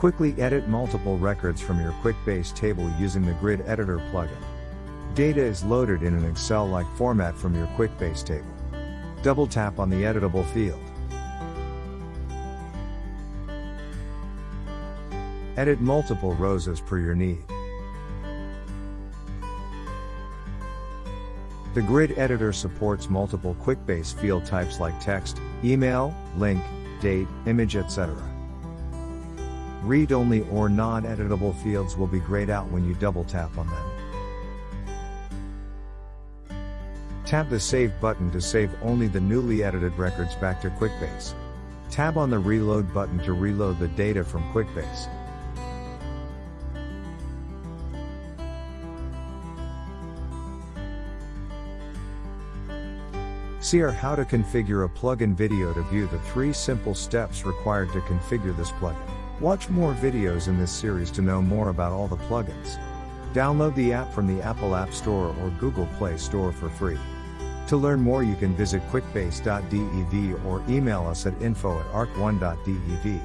Quickly edit multiple records from your QuickBase table using the Grid Editor plugin. Data is loaded in an Excel-like format from your QuickBase table. Double tap on the editable field. Edit multiple rows as per your need. The grid editor supports multiple QuickBase field types like text, email, link, date, image etc. Read-only or non-editable fields will be grayed out when you double tap on them. Tap the Save button to save only the newly edited records back to QuickBase. Tab on the Reload button to reload the data from QuickBase. See our how to configure a plugin video to view the three simple steps required to configure this plugin. Watch more videos in this series to know more about all the plugins. Download the app from the Apple App Store or Google Play Store for free. To learn more you can visit quickbase.dev or email us at info at arc1.dev.